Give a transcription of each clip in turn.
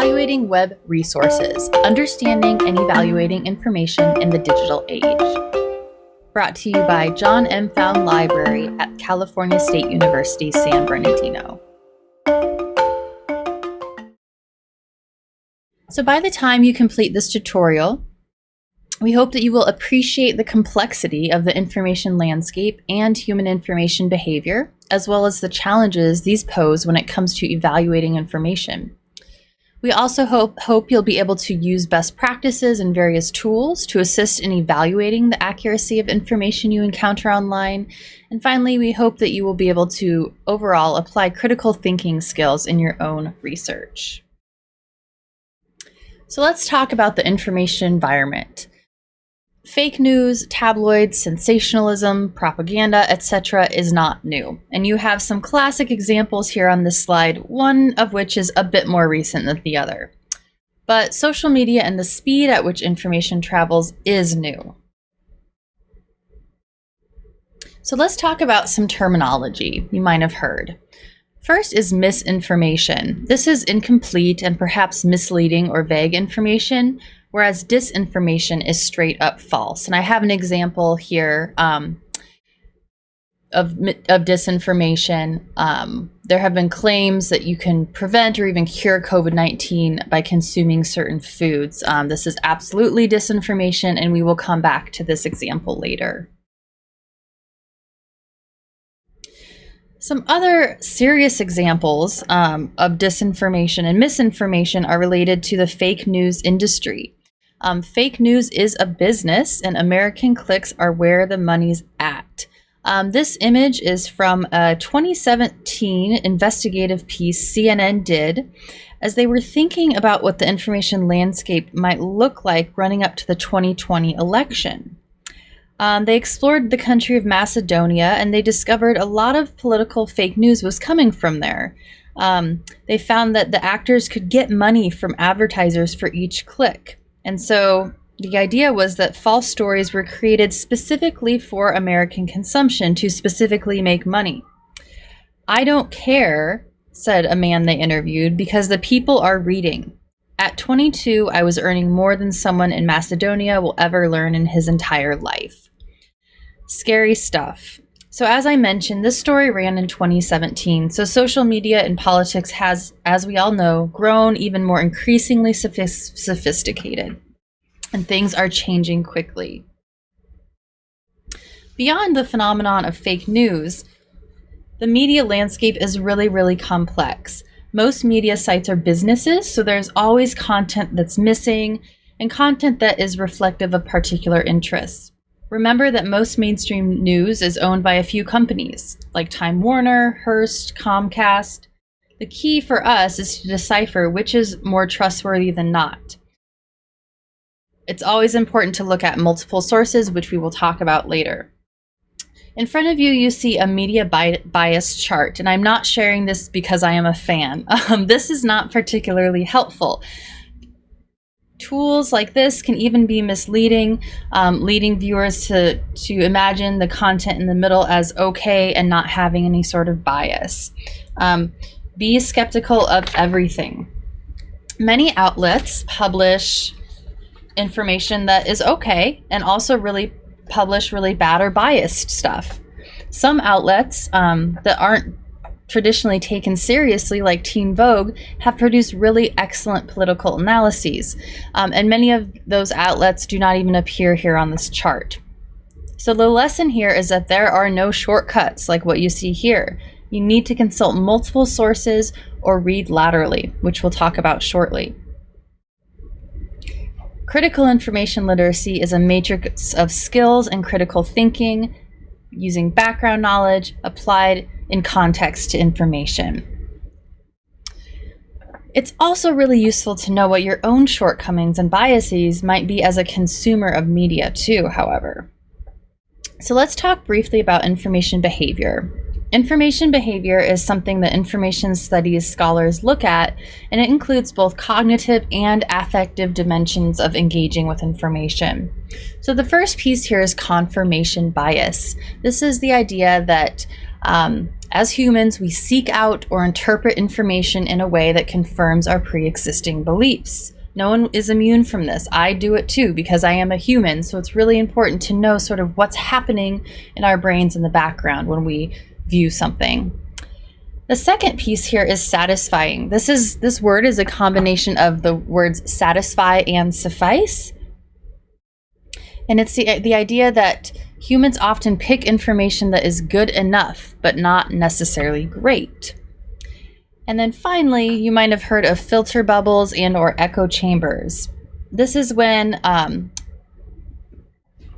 Evaluating Web Resources Understanding and Evaluating Information in the Digital Age. Brought to you by John M. Pfau Library at California State University, San Bernardino. So by the time you complete this tutorial, we hope that you will appreciate the complexity of the information landscape and human information behavior, as well as the challenges these pose when it comes to evaluating information. We also hope, hope you'll be able to use best practices and various tools to assist in evaluating the accuracy of information you encounter online. And finally, we hope that you will be able to overall apply critical thinking skills in your own research. So let's talk about the information environment. Fake news, tabloids, sensationalism, propaganda, etc. is not new. And you have some classic examples here on this slide, one of which is a bit more recent than the other. But social media and the speed at which information travels is new. So let's talk about some terminology you might have heard. First is misinformation. This is incomplete and perhaps misleading or vague information, whereas disinformation is straight up false. And I have an example here um, of, of disinformation. Um, there have been claims that you can prevent or even cure COVID 19 by consuming certain foods. Um, this is absolutely disinformation, and we will come back to this example later. Some other serious examples um, of disinformation and misinformation are related to the fake news industry. Um, fake news is a business, and American clicks are where the money's at. Um, this image is from a 2017 investigative piece CNN did as they were thinking about what the information landscape might look like running up to the 2020 election. Um, they explored the country of Macedonia and they discovered a lot of political fake news was coming from there. Um, they found that the actors could get money from advertisers for each click. And so the idea was that false stories were created specifically for American consumption to specifically make money. I don't care, said a man they interviewed, because the people are reading. At 22, I was earning more than someone in Macedonia will ever learn in his entire life. Scary stuff. So, as I mentioned, this story ran in 2017. So, social media and politics has, as we all know, grown even more increasingly sophist- sophisticated, and things are changing quickly. Beyond the phenomenon of fake news, the media landscape is really, really complex. Most media sites are businesses, so there's always content that's missing and content that is reflective of particular interests. Remember that most mainstream news is owned by a few companies, like Time Warner, Hearst, Comcast. The key for us is to decipher which is more trustworthy than not. It's always important to look at multiple sources, which we will talk about later. In front of you, you see a media bi bias chart, and I'm not sharing this because I am a fan. Um, this is not particularly helpful tools like this can even be misleading, um, leading viewers to, to imagine the content in the middle as okay and not having any sort of bias. Um, be skeptical of everything. Many outlets publish information that is okay and also really publish really bad or biased stuff. Some outlets um, that aren't traditionally taken seriously, like Teen Vogue, have produced really excellent political analyses. Um, and many of those outlets do not even appear here on this chart. So the lesson here is that there are no shortcuts like what you see here. You need to consult multiple sources or read laterally, which we'll talk about shortly. Critical information literacy is a matrix of skills and critical thinking using background knowledge applied in context to information. It's also really useful to know what your own shortcomings and biases might be as a consumer of media, too, however. So let's talk briefly about information behavior. Information behavior is something that information studies scholars look at, and it includes both cognitive and affective dimensions of engaging with information. So the first piece here is confirmation bias. This is the idea that um, As humans, we seek out or interpret information in a way that confirms our pre existing beliefs. No one is immune from this. I do it too because I am a human. So it's really important to know sort of what's happening in our brains in the background when we view something. The second piece here is satisficing. This is this word is a combination of the words satisfy and suffice. And it's the, the idea that humans often pick information that is good enough, but not necessarily great. And then finally, you might have heard of filter bubbles and or echo chambers. This is when um,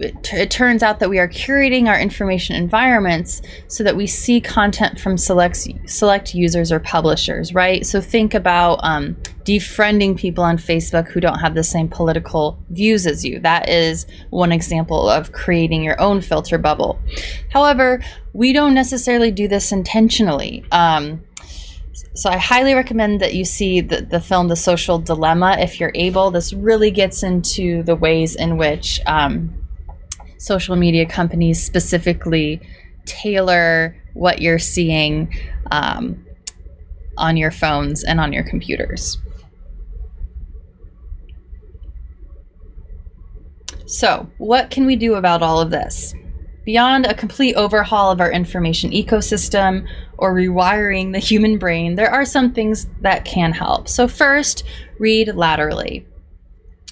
it, it, turns out that we are curating our information environments so that we see content from select select users or publishers, right? So think about um, defriending people on Facebook who don't have the same political views as you. That is one example of creating your own filter bubble. However, we don't necessarily do this intentionally. Um, so I highly recommend that you see the, the film The Social Dilemma if you're able. This really gets into the ways in which um, social media companies specifically tailor what you're seeing um, on your phones and on your computers. So, what can we do about all of this? Beyond a complete overhaul of our information ecosystem or rewiring the human brain, there are some things that can help. So, first, read laterally.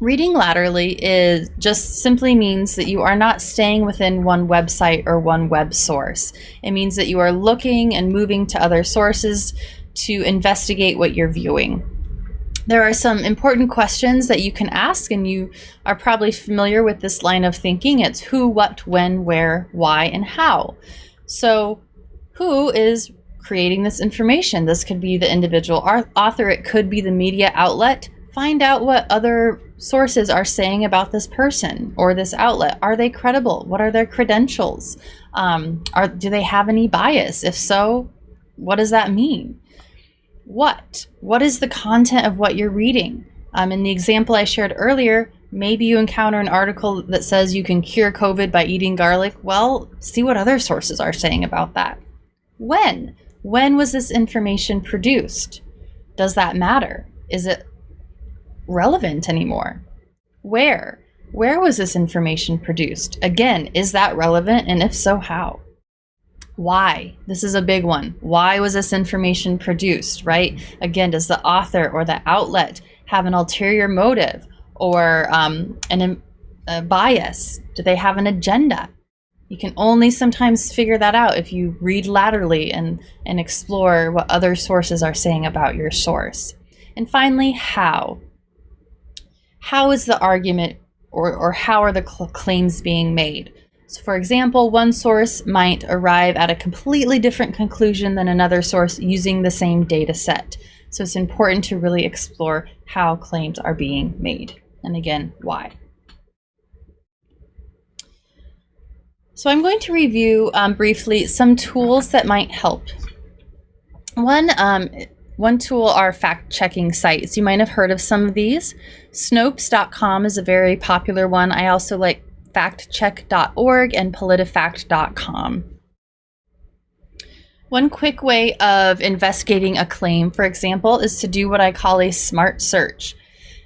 Reading laterally is just simply means that you are not staying within one website or one web source. It means that you are looking and moving to other sources to investigate what you're viewing. There are some important questions that you can ask, and you are probably familiar with this line of thinking. It's who, what, when, where, why, and how. So, who is creating this information? This could be the individual author, it could be the media outlet. Find out what other sources are saying about this person or this outlet. Are they credible? What are their credentials? Um, are, do they have any bias? If so, what does that mean? what? What is the content of what you're reading? Um, in the example I shared earlier, maybe you encounter an article that says you can cure COVID by eating garlic. Well, see what other sources are saying about that. When? When was this information produced? Does that matter? Is it relevant anymore? Where? Where was this information produced? Again, is that relevant? And if so, how? Why? This is a big one. Why was this information produced, right? Again, does the author or the outlet have an ulterior motive or um, an, a bias? Do they have an agenda? You can only sometimes figure that out if you read laterally and, and explore what other sources are saying about your source. And finally, how? How is the argument or, or how are the cl- claims being made? So for example, one source might arrive at a completely different conclusion than another source using the same data set. So it's important to really explore how claims are being made, and again, why. So I'm going to review um, briefly some tools that might help. One, um, one tool are fact-checking sites. You might have heard of some of these. Snopes.com is a very popular one. I also like factcheck.org and politifact.com. One quick way of investigating a claim, for example, is to do what I call a smart search.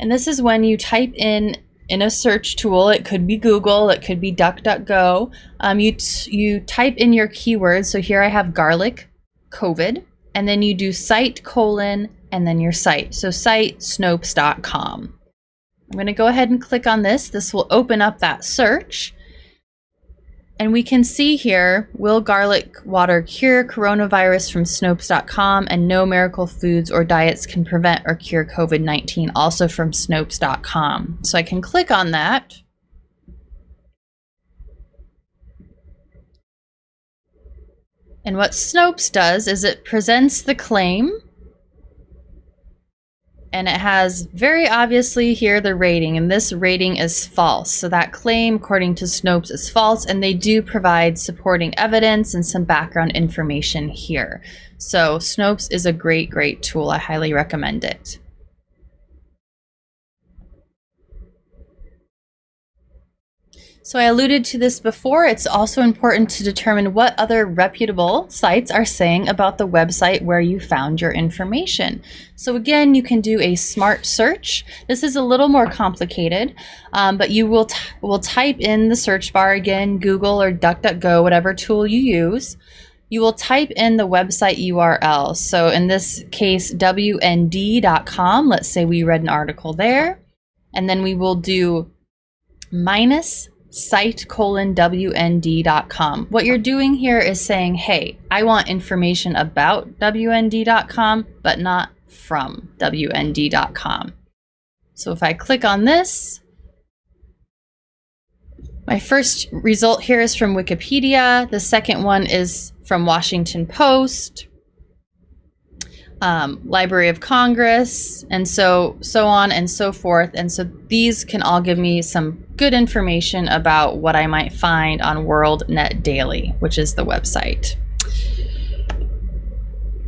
And this is when you type in in a search tool, it could be Google, it could be DuckDuckGo. Um, you, you type in your keywords. So here I have garlic, COVID, and then you do site colon and then your site. So site snopes.com. I'm going to go ahead and click on this. This will open up that search. And we can see here, will garlic water cure coronavirus from Snopes.com and no miracle foods or diets can prevent or cure COVID-19 also from Snopes.com. So I can click on that. And what Snopes does is it presents the claim and it has very obviously here the rating, and this rating is false. So that claim, according to Snopes, is false, and they do provide supporting evidence and some background information here. So Snopes is a great, great tool. I highly recommend it. So I alluded to this before. It's also important to determine what other reputable sites are saying about the website where you found your information. So again, you can do a smart search. This is a little more complicated, um, but you will, will type in the search bar again, Google or DuckDuckGo, whatever tool you use. You will type in the website URL. So in this case, WND.com. Let's say we read an article there. And then we will do minus site colon wnd.com. What you're doing here is saying, hey, I want information about wnd.com, but not from wnd.com. So if I click on this, my first result here is from Wikipedia. The second one is from Washington Post um, Library of Congress, and so so on and so forth. And so these can all give me some good information about what I might find on World Net Daily, which is the website.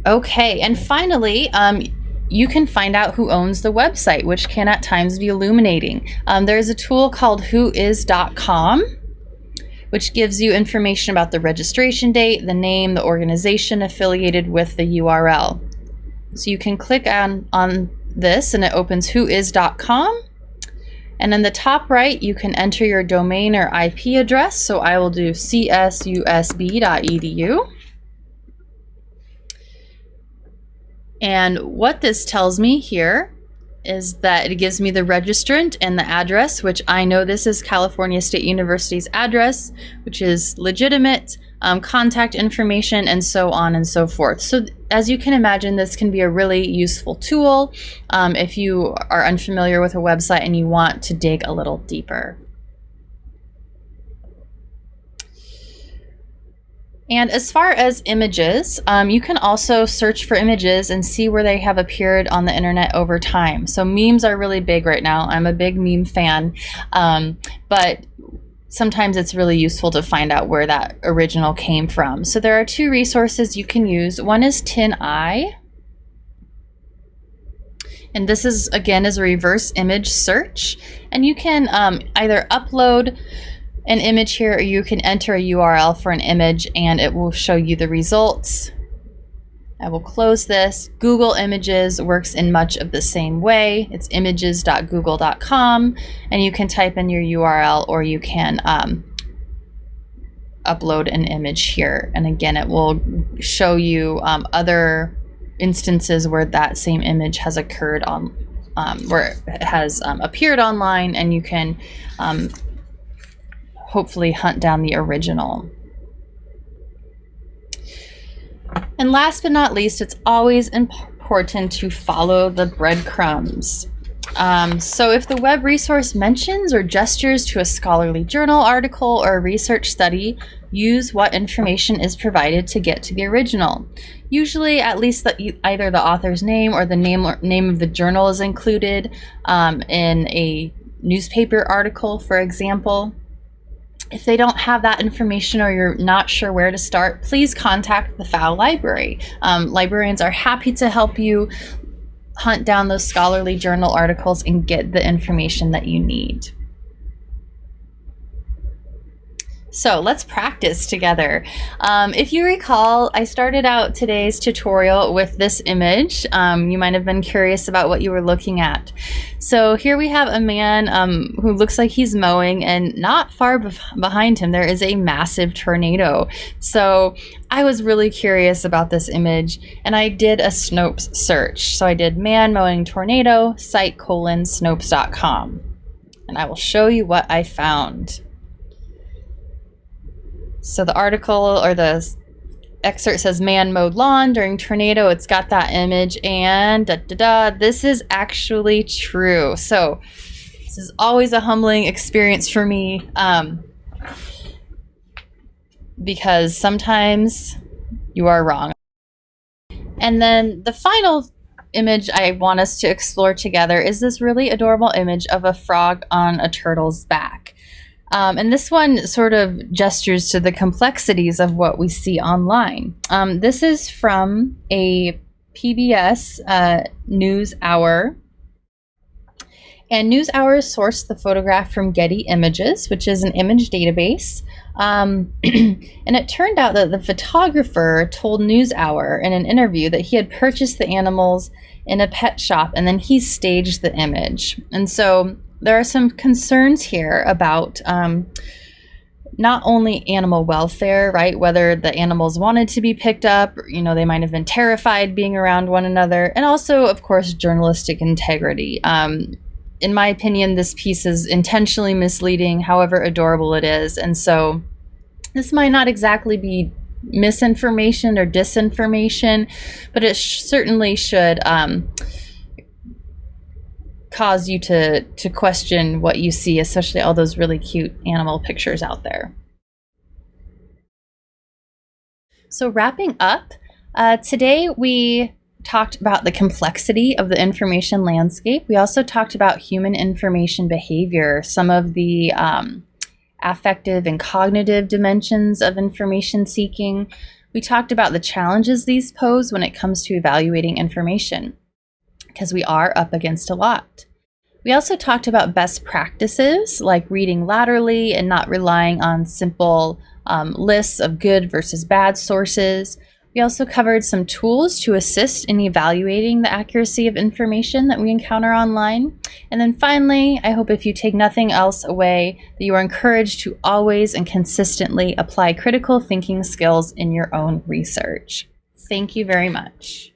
Okay, and finally, um, you can find out who owns the website, which can at times be illuminating. Um, there's a tool called whois.com which gives you information about the registration date, the name, the organization affiliated with the URL. So you can click on, on this and it opens whois.com. And in the top right, you can enter your domain or IP address. So I will do csusb.edu. And what this tells me here is that it gives me the registrant and the address, which I know this is California State University's address, which is legitimate um, contact information, and so on and so forth. So as you can imagine, this can be a really useful tool um, if you are unfamiliar with a website and you want to dig a little deeper. And as far as images, um, you can also search for images and see where they have appeared on the internet over time. So memes are really big right now. I'm a big meme fan. Um, but sometimes it's really useful to find out where that original came from. So there are two resources you can use. One is TinEye. And this is, again, is a reverse image search. And you can um, either upload an image here or you can enter a URL for an image and it will show you the results. I will close this. Google Images works in much of the same way. It's images.google.com, and you can type in your URL or you can um, upload an image here. And again, it will show you um, other instances where that same image has occurred on, um, where it has um, appeared online, and you can um, hopefully hunt down the original. And last but not least, it's always important to follow the breadcrumbs. Um, so if the web resource mentions or gestures to a scholarly journal article or a research study, use what information is provided to get to the original. Usually at least the, either the author's name or the name, or name of the journal is included um, in a newspaper article, for example. If they don't have that information or you're not sure where to start, please contact the Pfau Library. Um, librarians are happy to help you hunt down those scholarly journal articles and get the information that you need. So let's practice together. Um, if you recall, I started out today's tutorial with this image. Um, you might have been curious about what you were looking at. So here we have a man um, who looks like he's mowing and not far behind him there is a massive tornado. So I was really curious about this image and I did a Snopes search. So I did man mowing tornado site colon snopes.com and I will show you what I found. So the article or the excerpt says man mowed lawn during tornado. It's got that image and da da da. This is actually true. So this is always a humbling experience for me um, because sometimes you are wrong. And then the final image I want us to explore together is this really adorable image of a frog on a turtle's back. Um, and this one sort of gestures to the complexities of what we see online. Um, this is from a PBS uh, News Hour. And NewsHour sourced the photograph from Getty Images, which is an image database. Um, and it turned out that the photographer told NewsHour in an interview that he had purchased the animals in a pet shop and then he staged the image. And so there are some concerns here about um, not only animal welfare, right? Whether the animals wanted to be picked up, you know, they might have been terrified being around one another, and also, of course, journalistic integrity. Um, in my opinion, this piece is intentionally misleading, however adorable it is. And so this might not exactly be misinformation or disinformation, but it sh- certainly should um, cause you to, to question what you see, especially all those really cute animal pictures out there. So, wrapping up, uh, today we talked about the complexity of the information landscape. We also talked about human information behavior, some of the um, affective and cognitive dimensions of information seeking. We talked about the challenges these pose when it comes to evaluating information, because we are up against a lot. We also talked about best practices like reading laterally and not relying on simple um, lists of good versus bad sources. We also covered some tools to assist in evaluating the accuracy of information that we encounter online. And then finally, I hope if you take nothing else away, that you are encouraged to always and consistently apply critical thinking skills in your own research. Thank you very much.